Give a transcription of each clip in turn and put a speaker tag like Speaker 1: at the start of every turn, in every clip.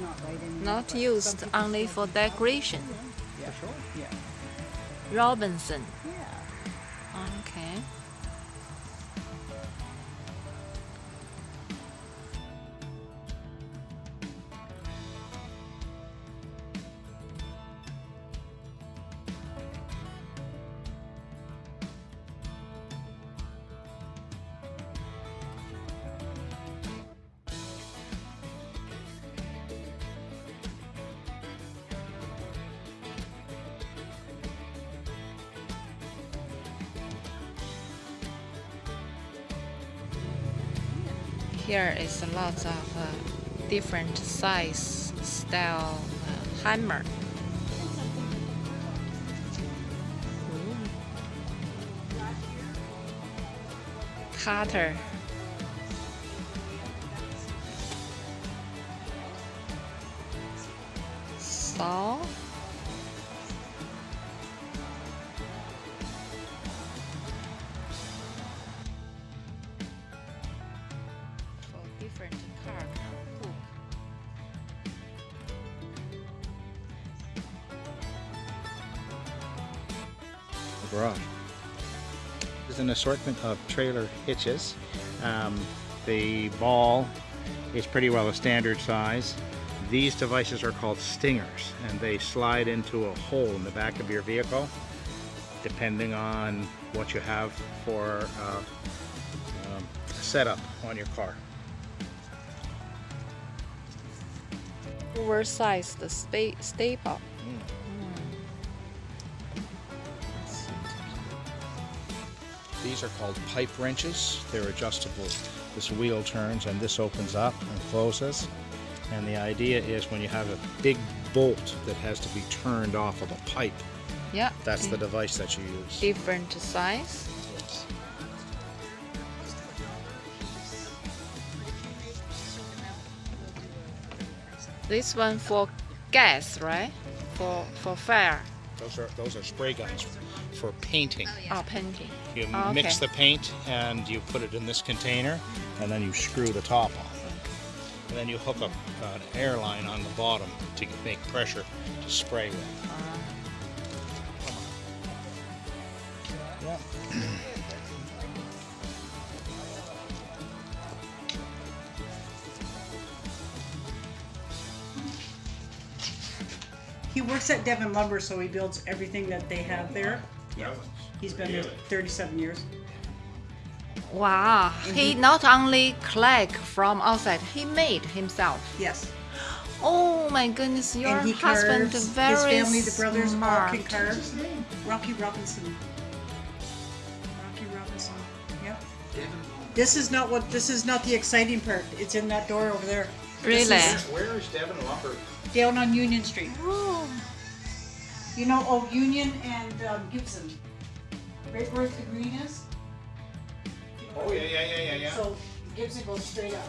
Speaker 1: not right anymore.
Speaker 2: Not
Speaker 1: but some
Speaker 2: used only for decoration. Robinson. Here is a lot of uh, different size, style uh, hammer. Cutter.
Speaker 3: There's an assortment of trailer hitches. Um, the ball is pretty well a standard size. These devices are called stingers and they slide into a hole in the back of your vehicle depending on what you have for uh, um, setup on your car.
Speaker 2: Oversized sta- staple.
Speaker 3: These are called pipe wrenches. They're adjustable. This wheel turns and this opens up and closes. And the idea is when you have a big bolt that has to be turned off of a pipe,
Speaker 2: Yeah.
Speaker 3: that's the device that you use.
Speaker 2: different size.
Speaker 3: Yes.
Speaker 2: This one for gas, right? For for fire
Speaker 3: Those are those are spray guns for painting.
Speaker 2: Oh, or oh, painting.
Speaker 3: You
Speaker 2: Oh,
Speaker 3: mix
Speaker 2: okay.
Speaker 3: the paint and you put it in this container and then you screw the top on. And then you hook up an air line on the bottom to make pressure to spray with. Uh-huh. Yeah.
Speaker 1: He works at Devon Lumber, so he builds everything that they have there. Yeah. He's been there 37 years.
Speaker 2: Wow, he not only collect from outside, he made himself.
Speaker 1: Yes.
Speaker 2: Oh my goodness, your
Speaker 1: and he
Speaker 2: husband
Speaker 1: carves.
Speaker 2: very
Speaker 1: His family, the brothers, all
Speaker 2: smart.
Speaker 1: can carve. Rocky Robinson. Rocky Robinson. Yep. This is not what. This is not the exciting part. It's in that door over there. This
Speaker 2: Really?
Speaker 1: is
Speaker 3: Where is Devin Lumber?
Speaker 1: down on Union Street.
Speaker 2: Oh,
Speaker 1: You know, oh, Union and um, Gibson. Right where the green is.
Speaker 3: Oh yeah, yeah, yeah, yeah, yeah.
Speaker 1: So Gibson goes straight up.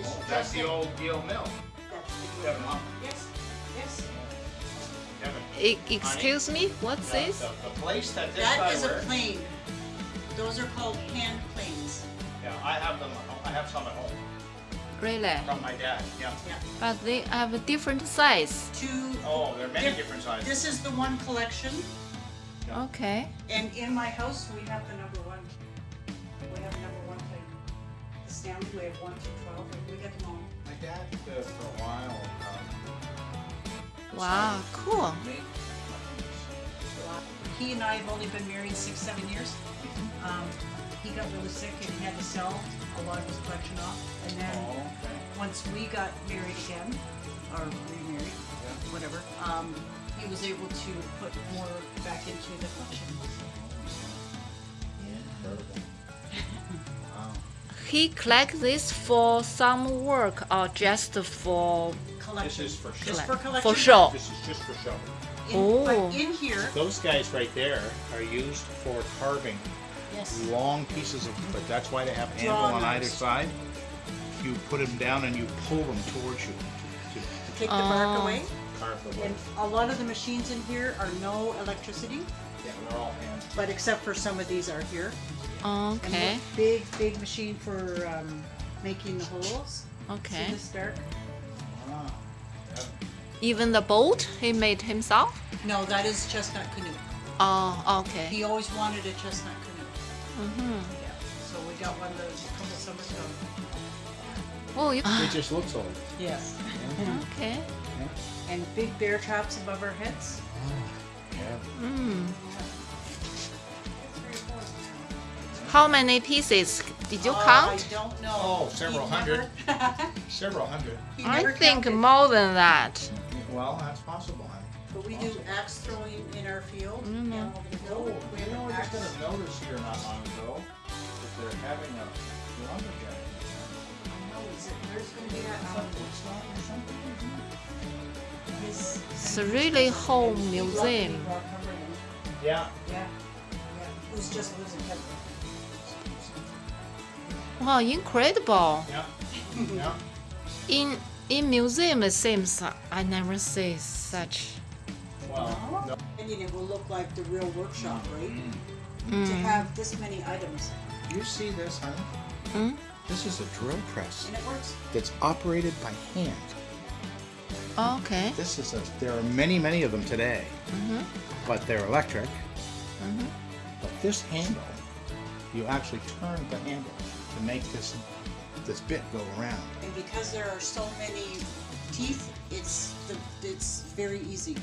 Speaker 1: It's
Speaker 3: Oh,
Speaker 1: just
Speaker 3: that's the old Yale Mill.
Speaker 1: that's the-
Speaker 3: Lumber.
Speaker 1: Yes. Yes.
Speaker 3: Devon.
Speaker 2: e- excuse me, what's
Speaker 3: The-
Speaker 2: this?
Speaker 3: The, the place that this
Speaker 1: That
Speaker 3: guy
Speaker 1: a plane. Those are called hand planes.
Speaker 3: Yeah, I have them. I have some at home
Speaker 2: Really?
Speaker 3: from my dad. Yeah.
Speaker 1: Yeah.
Speaker 2: But they have a different size.
Speaker 1: Two.
Speaker 3: Oh, there are many
Speaker 1: diff-
Speaker 3: different sizes.
Speaker 1: This is the one collection,
Speaker 2: Okay.
Speaker 1: and in my house we have the number one. We have number one plane. The Stanley, we have one through twelve, we get them all.
Speaker 3: My dad uh, for a while. Um,
Speaker 2: Wow, cool.
Speaker 3: Made
Speaker 1: He and I have only been married six, seven years. Um, he got really sick and he had to sell a lot of his collection off. And then
Speaker 3: Oh, okay.
Speaker 1: once we got married again, or remarried, whatever, um, he was able to put more back into the collection.
Speaker 3: Wow.
Speaker 2: He collect this for some work or just for
Speaker 1: Collection.
Speaker 3: This is for
Speaker 1: Just for collection.
Speaker 2: for show?
Speaker 3: This is just for show.
Speaker 1: In,
Speaker 2: Oh.
Speaker 1: But in here,
Speaker 3: Those guys right there are used for carving
Speaker 1: yes,
Speaker 3: long pieces of, but that's why they have an anvil on either side. You put them down and you pull them towards you to, to
Speaker 1: take the bark
Speaker 2: Oh.
Speaker 1: away.
Speaker 3: carve the wood.
Speaker 1: And a lot of the machines in here are no electricity,
Speaker 3: Yeah, they're all hand.
Speaker 1: but except for some of these are here.
Speaker 2: Okay.
Speaker 1: look, big, big machine for um, making the holes. See
Speaker 2: Okay.
Speaker 1: this dark?
Speaker 3: Wow.
Speaker 2: Even the boat he made himself.
Speaker 1: No, that is chestnut canoe.
Speaker 2: Oh, okay.
Speaker 1: He always wanted a chestnut canoe.
Speaker 2: Mm-hmm.
Speaker 1: Yeah. So we got one of those a couple summers ago.
Speaker 2: Oh, you,
Speaker 3: It just looks old.
Speaker 1: Yes.
Speaker 2: okay.
Speaker 1: And big bear traps above our heads.
Speaker 3: Yeah.
Speaker 2: Mm. How many pieces did you
Speaker 1: Uh,
Speaker 2: count?
Speaker 1: I don't know.
Speaker 3: Oh, several
Speaker 1: He
Speaker 3: hundred.
Speaker 1: never-
Speaker 3: Several hundred.
Speaker 1: he
Speaker 2: I think
Speaker 1: counted.
Speaker 2: more than that.
Speaker 3: Well, that's possible.
Speaker 1: But we do axe throwing in our field.
Speaker 2: Mhm.
Speaker 1: down over the hill. We have an axe.
Speaker 3: notice here not long ago that they're having a lumberjack.
Speaker 1: No, is it, where's gonna be that, um, his-
Speaker 2: It's really home museum.
Speaker 3: Yeah.
Speaker 1: Yeah, yeah, who's just lives in heaven.
Speaker 2: Wow, incredible.
Speaker 3: Yeah. Yeah.
Speaker 2: In in museum, it seems I never see such.
Speaker 3: Well, no.
Speaker 1: And it will look like the real workshop, right? To
Speaker 2: Mm.
Speaker 1: have this many items,
Speaker 3: You see this, huh?
Speaker 2: Mm?
Speaker 3: This is a drill press
Speaker 1: and it works.
Speaker 3: that's operated by hand.
Speaker 2: Okay.
Speaker 3: This is a. There are many, many of them today,
Speaker 2: Mm-hmm.
Speaker 3: but they're electric.
Speaker 2: Mm-hmm.
Speaker 3: But this handle, you actually turn the handle to make this this bit go around.
Speaker 1: And because there are so many teeth, it's the, it's very easy.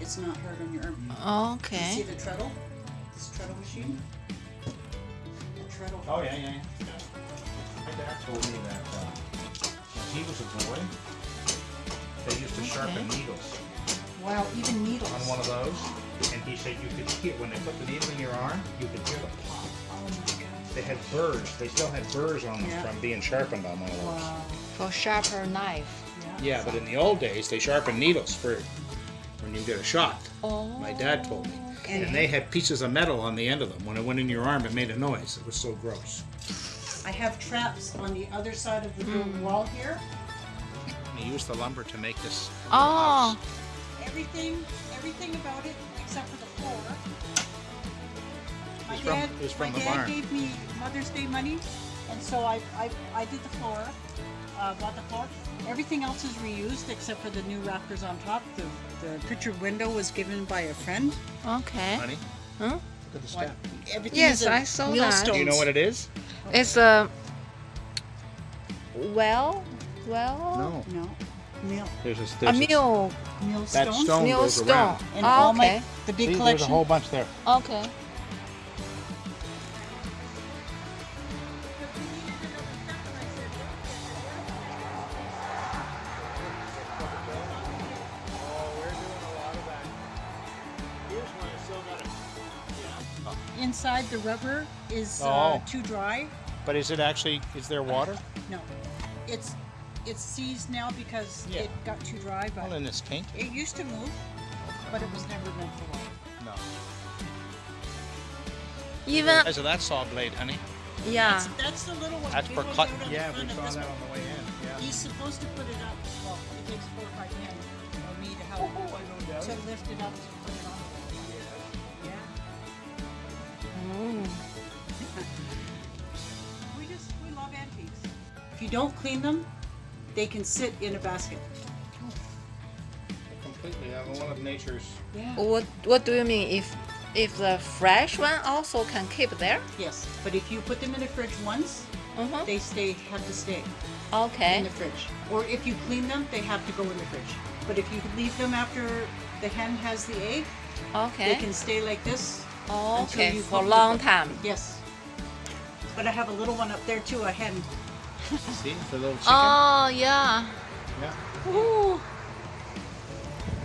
Speaker 1: It's not hard on your arm. You see the treadle? This treadle machine? The treadle.
Speaker 3: Oh yeah, yeah. yeah. My dad told me that uh, when he was a boy, they used to sharpen needles
Speaker 1: Wow, even needles.
Speaker 3: on one of those, and he said you could hear when they put the needle in your arm, you could hear the pop.
Speaker 1: My god.
Speaker 3: They had burrs. They still had burrs on them
Speaker 1: Yeah.
Speaker 3: from being sharpened on one of those.
Speaker 1: Wow.
Speaker 2: For sharper knife.
Speaker 3: Yeah, Yeah. but in the old days, they sharpened needles for when you get a shot.
Speaker 2: Oh.
Speaker 3: My dad told me.
Speaker 1: And-
Speaker 3: And they had pieces of metal on the end of them. When it went in your arm, it made a noise. It was so gross.
Speaker 1: I have traps on the other side of the building hmm. wall here.
Speaker 3: They used the lumber to make this.
Speaker 2: Oh.
Speaker 1: Everything, everything about it except for the floor. My
Speaker 3: from-
Speaker 1: dad,
Speaker 3: it's from
Speaker 1: my
Speaker 3: the
Speaker 1: dad
Speaker 3: barn.
Speaker 1: gave me Mother's Day money, and so I, I, I did the floor, uh, bought the floor. Everything else is reused except for the new rafters on top. The, the pictured window was given by a friend.
Speaker 2: Okay.
Speaker 3: Honey,
Speaker 2: Huh?
Speaker 3: look at the
Speaker 1: What?
Speaker 3: step.
Speaker 1: Everything
Speaker 2: Yes,
Speaker 1: I a
Speaker 2: I saw that.
Speaker 1: millstones.
Speaker 3: Do you know what it is?
Speaker 2: It's a. Well, well.
Speaker 3: No.
Speaker 1: No, mill,
Speaker 3: There's a,
Speaker 2: A
Speaker 3: there's
Speaker 2: mill.
Speaker 1: millstones.
Speaker 3: That stone
Speaker 2: Mill
Speaker 3: goes
Speaker 2: stone.
Speaker 3: around.
Speaker 1: And
Speaker 2: Oh,
Speaker 1: all
Speaker 2: okay.
Speaker 1: my the big
Speaker 3: See, there's
Speaker 1: collection.
Speaker 3: a whole bunch there.
Speaker 2: Okay.
Speaker 1: The rubber is uh,
Speaker 3: Oh.
Speaker 1: too dry.
Speaker 3: But is it actually? Is there water?
Speaker 1: No, it's it's seized now because
Speaker 3: Yeah.
Speaker 1: it got too dry. But
Speaker 3: Well, then it's tainted.
Speaker 1: it used to move, but it was never meant for water.
Speaker 3: No.
Speaker 2: Even
Speaker 3: As of that saw blade, honey.
Speaker 2: yeah.
Speaker 1: That's, that's the little one.
Speaker 3: That's
Speaker 1: big
Speaker 3: for
Speaker 1: one's
Speaker 3: cut.
Speaker 1: out on the
Speaker 3: Yeah, we
Speaker 1: front
Speaker 3: saw that
Speaker 1: one.
Speaker 3: on the way in. Yeah.
Speaker 1: He's supposed to put it up. Well, it takes four or five hands for me to help to lift it up to put it
Speaker 2: Mm.
Speaker 1: We just we love antiques. If you don't clean them, they can sit in a basket.
Speaker 3: Completely. I'm one of nature's.
Speaker 1: Yeah.
Speaker 2: What What do you mean? If if the fresh one also can keep there?
Speaker 1: Yes, but if you put them in the fridge once,
Speaker 2: Uh-huh.
Speaker 1: they stay have to stay.
Speaker 2: Okay.
Speaker 1: in the fridge. Or if you clean them, they have to go in the fridge. But if you leave them after the hen has the egg,
Speaker 2: okay, they
Speaker 1: can stay like this.
Speaker 2: Oh, okay. For a long time.
Speaker 1: Yes. But I have a little one up there too, a hen.
Speaker 3: See, the little chicken.
Speaker 2: Oh yeah.
Speaker 3: yeah.
Speaker 2: Ooh.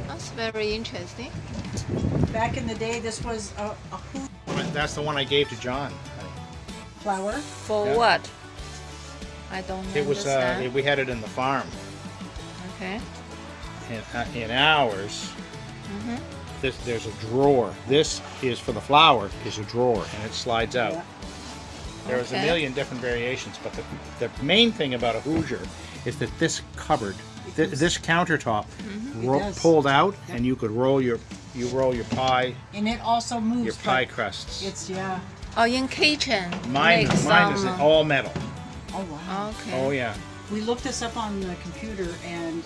Speaker 2: That's very interesting.
Speaker 1: Back in the day, this was a, a
Speaker 3: That's the one I gave to John.
Speaker 1: flower.
Speaker 2: For
Speaker 3: Yeah.
Speaker 2: what? I don't
Speaker 3: It was. Uh, we had it in the farm.
Speaker 2: okay.
Speaker 3: In, uh, in ours,
Speaker 2: Mm-hmm.
Speaker 3: This, there's a drawer. This is for the flour. Is a drawer, and it slides out.
Speaker 1: Yeah.
Speaker 3: There's a
Speaker 2: Okay.
Speaker 3: million different variations, but the, the main thing about a Hoosier is that this cupboard, th- this countertop, mm-hmm. ro-
Speaker 1: It does.
Speaker 3: pulled out,
Speaker 1: Yep.
Speaker 3: and you could roll your you roll your pie
Speaker 1: And it also moves.
Speaker 3: your pie crusts.
Speaker 1: It's yeah.
Speaker 2: Oh, in kitchen.
Speaker 3: mine
Speaker 2: make
Speaker 3: mine is all metal.
Speaker 1: Oh wow.
Speaker 2: Okay.
Speaker 3: Oh yeah.
Speaker 1: We looked this up on the computer, and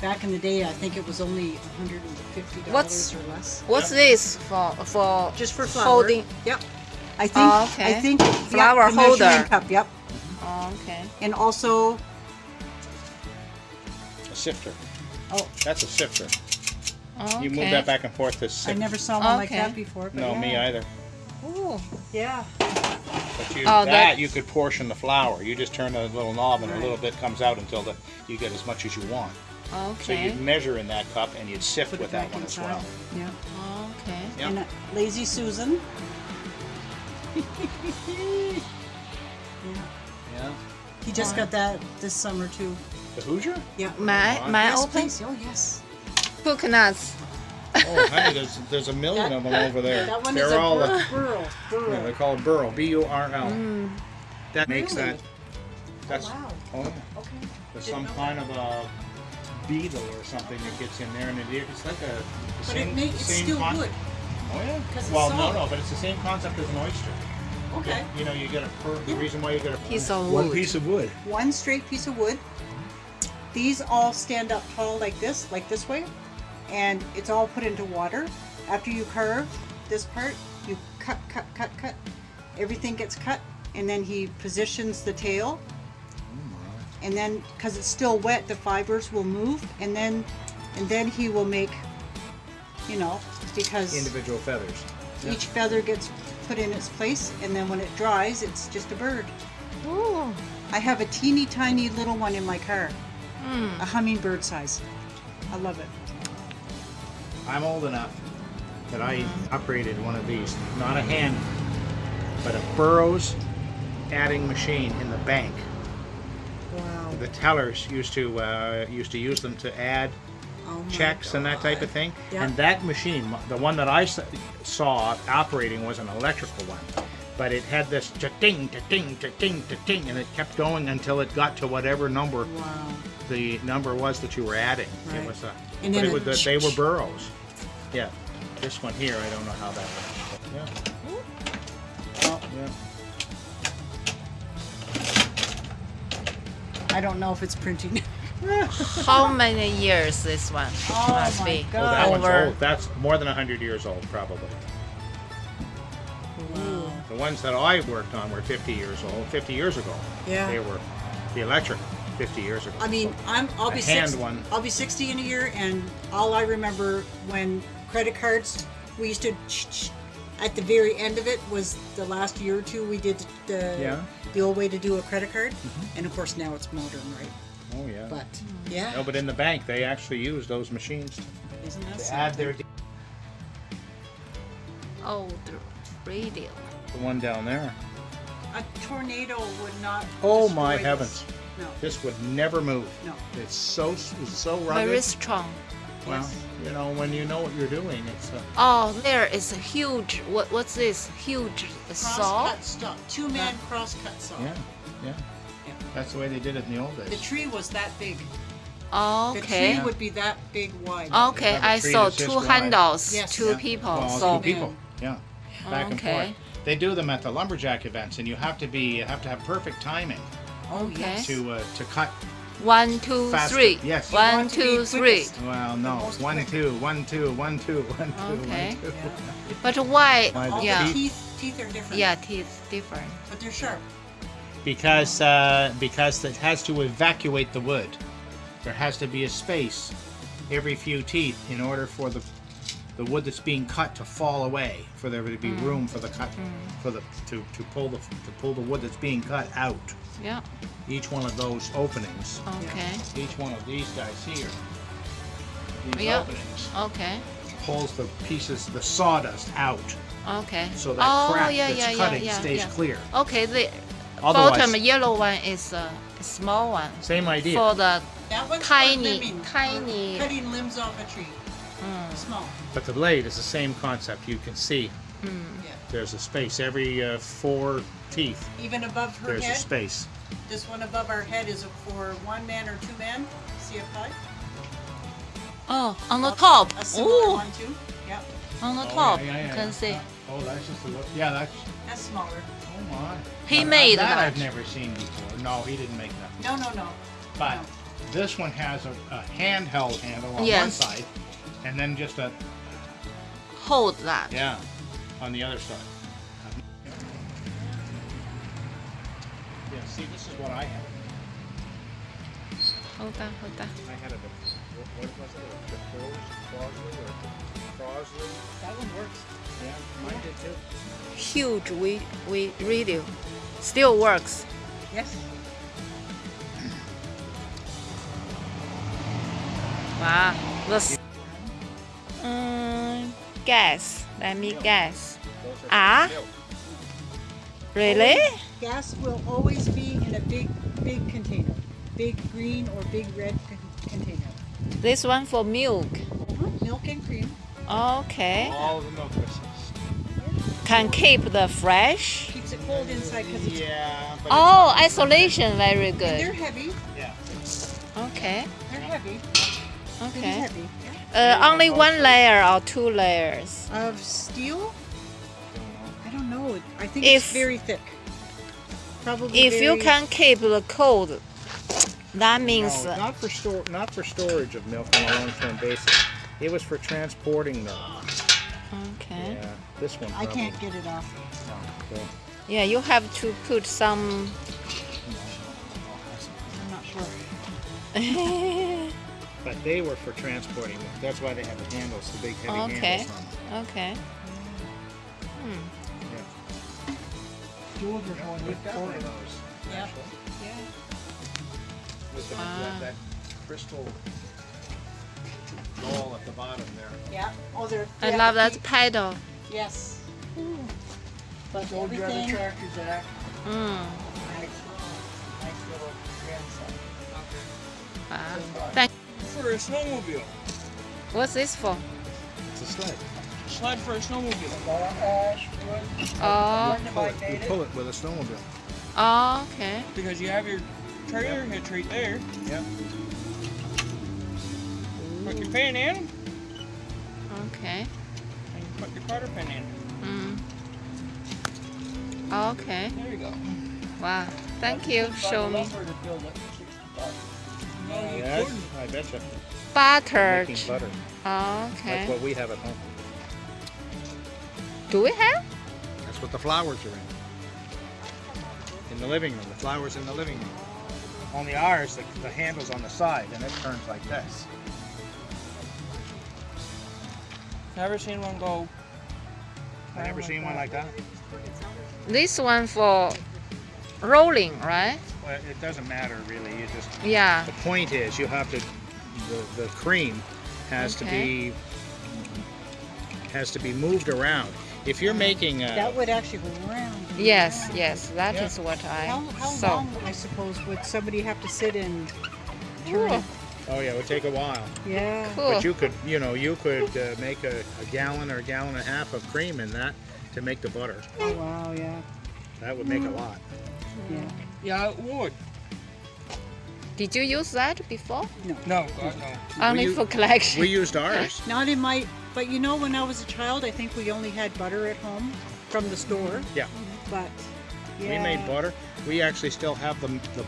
Speaker 1: back in the day, I think it was only hundred and fifty dollars
Speaker 2: What's-
Speaker 1: or less.
Speaker 2: What's this for? For
Speaker 1: Just for flour.
Speaker 2: holding.
Speaker 1: Yep. I think.
Speaker 2: Oh, okay.
Speaker 1: I think. yep,
Speaker 2: Flour
Speaker 1: the
Speaker 2: holder.
Speaker 1: Cup. Yep.
Speaker 2: Oh, okay.
Speaker 1: And also,
Speaker 3: A sifter.
Speaker 1: oh,
Speaker 3: That's a sifter.
Speaker 2: Okay.
Speaker 3: You move that back and forth to sift.
Speaker 1: I never saw one like that before.
Speaker 3: No,
Speaker 1: yeah.
Speaker 3: me either.
Speaker 2: Ooh.
Speaker 1: Yeah.
Speaker 3: But you,
Speaker 2: Oh,
Speaker 3: that,
Speaker 2: that-
Speaker 3: you could portion the flour. You just turn the little knob and a little bit comes out until the, you get as much as you want. So you'd measure in that cup and you'd sift
Speaker 1: Put
Speaker 3: with that
Speaker 1: back
Speaker 3: one as well.
Speaker 1: Yeah.
Speaker 2: Okay.
Speaker 3: Yep.
Speaker 1: And uh, lazy Susan. yeah.
Speaker 3: Yeah.
Speaker 1: He just got that this summer too.
Speaker 3: The Hoosier?
Speaker 1: Yeah.
Speaker 2: My my
Speaker 1: yes,
Speaker 2: open
Speaker 1: please. Oh yes.
Speaker 2: coconuts.
Speaker 3: Oh, honey, there's there's a million of them over there.
Speaker 1: That one
Speaker 3: they're
Speaker 1: is a
Speaker 3: all
Speaker 1: burl.
Speaker 3: uh,
Speaker 1: burl. burl.
Speaker 3: yeah, they're called burl. B U R L.
Speaker 2: Mm.
Speaker 3: That makes
Speaker 1: Really?
Speaker 3: that. That's
Speaker 1: wow.
Speaker 3: oh, yeah.
Speaker 1: Okay.
Speaker 3: there's
Speaker 1: Didn't
Speaker 3: some
Speaker 1: know
Speaker 3: kind of a beetle or something that gets in there, and it, it's like a the
Speaker 1: But
Speaker 3: same,
Speaker 1: it may, it's
Speaker 3: same
Speaker 1: still
Speaker 3: con-
Speaker 1: good.
Speaker 3: Oh yeah. Well, no, no, but it's the same concept as an oyster.
Speaker 1: Okay.
Speaker 3: You know, you get a per, the reason why you get a
Speaker 2: Piece of
Speaker 3: one
Speaker 2: wood.
Speaker 3: piece of wood.
Speaker 1: One straight piece of wood. These all stand up tall like this, like this way, and it's all put into water. After you curve this part, you cut, cut, cut, cut. Everything gets cut, and then he positions the tail. And then, because it's still wet, the fibers will move, and then, and then he will make, you know, because
Speaker 3: Individual feathers. Yeah.
Speaker 1: each feather gets put in its place, and then when it dries, it's just a bird.
Speaker 2: Ooh.
Speaker 1: I have a teeny tiny little one in my car,
Speaker 2: Mm.
Speaker 1: a hummingbird size. I love it.
Speaker 3: I'm old enough that I operated one of these, not a hand, but a Burroughs adding machine in the bank. The tellers used to uh, used to use them to add
Speaker 1: Oh
Speaker 3: checks and that type of thing.
Speaker 1: Yeah.
Speaker 3: And that machine, the one that I saw operating, was an electrical one, but it had this cha-ting, cha-ting, cha-ting, cha-ting, and it kept going until it got to whatever number
Speaker 1: Wow.
Speaker 3: the number was that you were adding.
Speaker 1: Right.
Speaker 3: It was a,
Speaker 1: And
Speaker 3: but
Speaker 1: then
Speaker 3: it was, the- they were Burroughs. Yeah. This one here, I don't know how that works. Yeah.
Speaker 1: Well,
Speaker 3: Yeah.
Speaker 1: I don't know if it's printing.
Speaker 2: How many years this one
Speaker 1: Oh
Speaker 2: must
Speaker 1: my
Speaker 2: be?
Speaker 1: God.
Speaker 3: Oh, that one's old. That's more than 100 years old, probably.
Speaker 1: Wow.
Speaker 3: The ones that I worked on were 50 years old. 50 years ago.
Speaker 1: Yeah.
Speaker 3: They were the electric 50 years ago.
Speaker 1: I mean, I'm I'll
Speaker 3: A
Speaker 1: be
Speaker 3: hand
Speaker 1: 60,
Speaker 3: one.
Speaker 1: I'll be 60 in a year, and all I remember when credit cards, we used to. At the very end of it was the last year or two we did the
Speaker 3: Yeah.
Speaker 1: The old way to do a credit card, mm-hmm. and of course now it's modern, right?
Speaker 3: oh yeah.
Speaker 1: But mm-hmm. yeah,
Speaker 3: no, but in the bank they actually use those machines
Speaker 1: isn't that
Speaker 3: to add their.
Speaker 1: something?
Speaker 2: Oh, old radio.
Speaker 3: The one down there.
Speaker 1: A tornado would not.
Speaker 3: Oh
Speaker 1: destroy
Speaker 3: my
Speaker 1: this.
Speaker 3: heavens!
Speaker 1: No.
Speaker 3: This would never move.
Speaker 1: No.
Speaker 3: It's so it's so rugged.
Speaker 2: Very strong.
Speaker 3: Well,
Speaker 1: Yes.
Speaker 3: you know when you know what you're doing, it's. a...
Speaker 2: Oh, there is a huge. What what's this? Huge saw.
Speaker 1: Cross-cut saw. Two man cross-cut saw.
Speaker 3: yeah, yeah.
Speaker 1: Yeah.
Speaker 3: That's the way they did it in the old days.
Speaker 1: The tree was that big. The
Speaker 2: Okay.
Speaker 1: The tree would be that big wide.
Speaker 2: Okay,
Speaker 3: have a
Speaker 2: I
Speaker 3: tree
Speaker 2: saw two handles,
Speaker 1: Yes.
Speaker 2: two
Speaker 3: Yeah.
Speaker 2: people.
Speaker 3: Well,
Speaker 2: so
Speaker 3: two people. Yeah, back and
Speaker 2: Okay.
Speaker 3: forth. They do them at the lumberjack events, and you have to be you have to have perfect timing
Speaker 1: Oh
Speaker 2: Okay.
Speaker 1: yes.
Speaker 3: to uh, to cut.
Speaker 2: One, two,
Speaker 3: Faster.
Speaker 2: three.
Speaker 3: Yes. You
Speaker 2: One,
Speaker 1: want to be
Speaker 2: two, three.
Speaker 1: quickest.
Speaker 3: Well, no,
Speaker 1: most
Speaker 3: one
Speaker 1: quick.
Speaker 3: two, one two, one two, one two,
Speaker 2: Okay.
Speaker 3: one two.
Speaker 1: Yeah.
Speaker 2: But why?
Speaker 3: Why
Speaker 1: All
Speaker 2: yeah.
Speaker 1: the teeth teeth are different.
Speaker 2: Yeah, teeth different.
Speaker 1: But they're sharp.
Speaker 3: Because uh, because it has to evacuate the wood. There has to be a space every few teeth in order for the the wood that's being cut to fall away, for there to be mm. room for the cut mm. for the to, to pull the to pull the wood that's being cut out.
Speaker 2: Yeah.
Speaker 3: Each one of those openings,
Speaker 2: Okay.
Speaker 3: each one of these guys here, these
Speaker 2: Yeah.
Speaker 3: openings
Speaker 2: Okay.
Speaker 3: pulls the pieces, the sawdust out,
Speaker 2: Okay.
Speaker 3: so that
Speaker 2: oh,
Speaker 3: crack
Speaker 2: yeah,
Speaker 3: that's
Speaker 2: yeah,
Speaker 3: cutting
Speaker 2: yeah, yeah,
Speaker 3: stays
Speaker 2: yeah.
Speaker 3: clear.
Speaker 2: Okay, the
Speaker 3: Otherwise,
Speaker 2: bottom yellow one is a small one
Speaker 3: same idea.
Speaker 2: for the
Speaker 1: That one's
Speaker 2: Tiny- tiny-
Speaker 1: cutting limbs off a tree.
Speaker 2: Mm,
Speaker 1: Small.
Speaker 3: But the blade is the same concept. You can see
Speaker 2: mm.
Speaker 1: Yeah.
Speaker 3: there's a space every uh, four teeth.
Speaker 1: Even above her
Speaker 3: There's a space.
Speaker 1: This one above our head is for one man or two men. See up high?
Speaker 2: Oh, on the top.
Speaker 1: A similar
Speaker 2: Oh,
Speaker 1: one too. Yep.
Speaker 2: on the
Speaker 3: Oh,
Speaker 2: top.
Speaker 3: yeah, yeah,
Speaker 2: you can
Speaker 3: yeah.
Speaker 2: see.
Speaker 3: Oh, that's just a look. Yeah, that's.
Speaker 1: That's smaller.
Speaker 3: Oh my.
Speaker 2: He
Speaker 3: Now,
Speaker 2: made
Speaker 3: that.
Speaker 2: that.
Speaker 3: I've never seen before. No, he didn't make that.
Speaker 1: No, no, no.
Speaker 3: But
Speaker 1: No.
Speaker 3: This one has a, a handheld handle on one
Speaker 2: Yes.
Speaker 3: side, and then just a
Speaker 2: Hold that.
Speaker 3: yeah on the other side. Yeah, see, this is what I had.
Speaker 2: Hold on, hold on.
Speaker 3: I had a what, what was it? A DeForest Crosley or Crosley?
Speaker 1: That one works.
Speaker 3: Yeah, mine did too.
Speaker 2: Huge we we radio. Still works.
Speaker 1: Yes.
Speaker 2: Wow. The s- guess. Let me guess. Ah? Really?
Speaker 1: Gas will always be in a big, big container. Big green or big red container.
Speaker 2: This one for milk.
Speaker 1: Uh-huh. Milk and cream.
Speaker 2: Okay.
Speaker 3: All the milk business.
Speaker 2: Can keep the fresh.
Speaker 1: Keeps it cold inside because it's
Speaker 3: Yeah, but
Speaker 2: Oh, isolation very good.
Speaker 1: they're heavy.
Speaker 3: yeah.
Speaker 2: Okay.
Speaker 1: They're heavy. Pretty
Speaker 2: Okay.
Speaker 1: heavy.
Speaker 2: Uh, only one layer or two layers.
Speaker 1: Of steel? I don't know. I think
Speaker 2: If-
Speaker 1: it's very thick. Probably.
Speaker 2: If you can keep the cold, that means
Speaker 3: No, not for store, not for storage of milk on a long-term basis. It was for transporting milk.
Speaker 2: okay.
Speaker 3: Yeah, this one.
Speaker 1: I can't get it off.
Speaker 3: No, so,
Speaker 2: Yeah, you have to put some.
Speaker 1: I'm not sure.
Speaker 3: but they were for transporting milk. That's why they have the handles, the big heavy
Speaker 2: Okay.
Speaker 3: handles on them.
Speaker 2: okay. Hmm.
Speaker 3: We've got one of those.
Speaker 1: Yeah. Yeah.
Speaker 3: With the,
Speaker 2: Ah.
Speaker 3: that, that crystal ball at the bottom there.
Speaker 1: Yeah. Oh, they're.
Speaker 2: I
Speaker 1: yeah,
Speaker 2: love that
Speaker 1: feet-
Speaker 2: pedal.
Speaker 1: Yes. But
Speaker 4: Told you other
Speaker 1: everything.
Speaker 4: tractors that
Speaker 2: Mm.
Speaker 4: nice, nice little grandson.
Speaker 2: Wow. Thank.
Speaker 4: For a snowmobile.
Speaker 2: What's this for?
Speaker 3: It's a sled.
Speaker 4: Sled for a snowmobile. Law ash, wood.
Speaker 2: Oh.
Speaker 4: Learn to buy
Speaker 3: You pull it with a snowmobile.
Speaker 2: Oh, okay.
Speaker 4: Because you have your trailer hitch right there.
Speaker 3: Yeah.
Speaker 4: Put your pin in,
Speaker 2: Okay.
Speaker 4: and you put your quarter pin in.
Speaker 2: Mm. Okay.
Speaker 4: There you go.
Speaker 2: Wow. Thank you. Show me.
Speaker 4: No, you
Speaker 3: Yeah,
Speaker 4: couldn't.
Speaker 3: I betcha.
Speaker 2: Buttered.
Speaker 3: Making butter.
Speaker 2: Oh,
Speaker 3: That's
Speaker 2: okay.
Speaker 3: what we have at home.
Speaker 2: Do we have?
Speaker 3: That's what the flowers are in. In the living room. The flowers in the living room. Only ours, the, the handle's on the side, and it turns like this.
Speaker 4: Never seen one go.
Speaker 3: I never seen one like that.
Speaker 2: This one for rolling, right?
Speaker 3: Well, it doesn't matter really. You just
Speaker 2: Yeah.
Speaker 3: the point is you have to the, the cream has to be has to be moved around. If you're making a,
Speaker 1: That would actually go around.
Speaker 2: Yes,
Speaker 1: around.
Speaker 2: yes. That is
Speaker 3: Yeah.
Speaker 2: what I
Speaker 1: How, how
Speaker 2: saw.
Speaker 1: long, I suppose, would somebody have to sit and turn
Speaker 2: Ooh,
Speaker 1: it?
Speaker 3: oh yeah, it would take a while.
Speaker 1: Yeah.
Speaker 2: cool.
Speaker 3: But you could you know you could uh, make a, a gallon or a gallon and a half of cream in that to make the butter.
Speaker 1: Oh, wow, yeah.
Speaker 3: That would make a lot.
Speaker 1: Yeah.
Speaker 4: Yeah, it would.
Speaker 2: Did you use that before?
Speaker 4: No, God, no.
Speaker 2: Only
Speaker 3: u-
Speaker 2: for collection.
Speaker 3: We used ours.
Speaker 1: Not in my, but you know, when I was a child, I think we only had butter at home from the store.
Speaker 3: Yeah.
Speaker 1: But,
Speaker 3: We made butter. We actually still have the, the